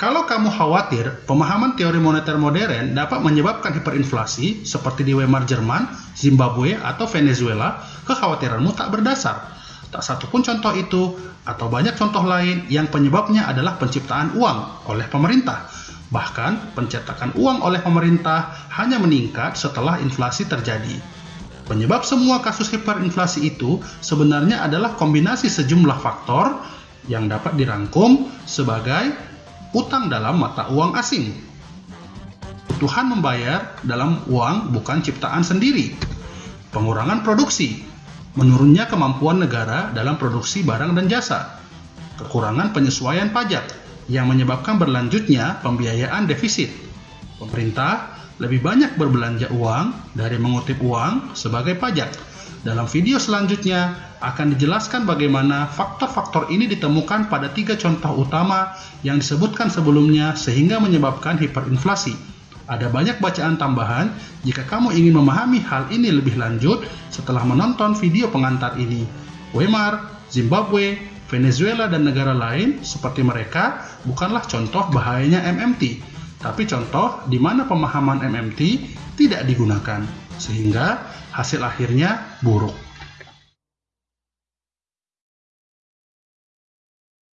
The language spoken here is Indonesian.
Kalau kamu khawatir pemahaman teori moneter modern dapat menyebabkan hiperinflasi seperti di Weimar Jerman, Zimbabwe, atau Venezuela, kekhawatiranmu tak berdasar. Tak satu pun contoh itu, atau banyak contoh lain yang penyebabnya adalah penciptaan uang oleh pemerintah. Bahkan, pencetakan uang oleh pemerintah hanya meningkat setelah inflasi terjadi. Penyebab semua kasus hiperinflasi itu sebenarnya adalah kombinasi sejumlah faktor yang dapat dirangkum sebagai utang dalam mata uang asing. Kebutuhan membayar dalam uang bukan ciptaan sendiri. Pengurangan produksi, menurunnya kemampuan negara dalam produksi barang dan jasa. Kekurangan penyesuaian pajak yang menyebabkan berlanjutnya pembiayaan defisit. Pemerintah lebih banyak berbelanja uang dari mengutip uang sebagai pajak. Dalam video selanjutnya, akan dijelaskan bagaimana faktor-faktor ini ditemukan pada tiga contoh utama yang disebutkan sebelumnya sehingga menyebabkan hiperinflasi. Ada banyak bacaan tambahan jika kamu ingin memahami hal ini lebih lanjut setelah menonton video pengantar ini. Weimar, Zimbabwe, Venezuela, dan negara lain seperti mereka bukanlah contoh bahayanya MMT, tapi contoh di mana pemahaman MMT tidak digunakan, sehingga hasil akhirnya buruk.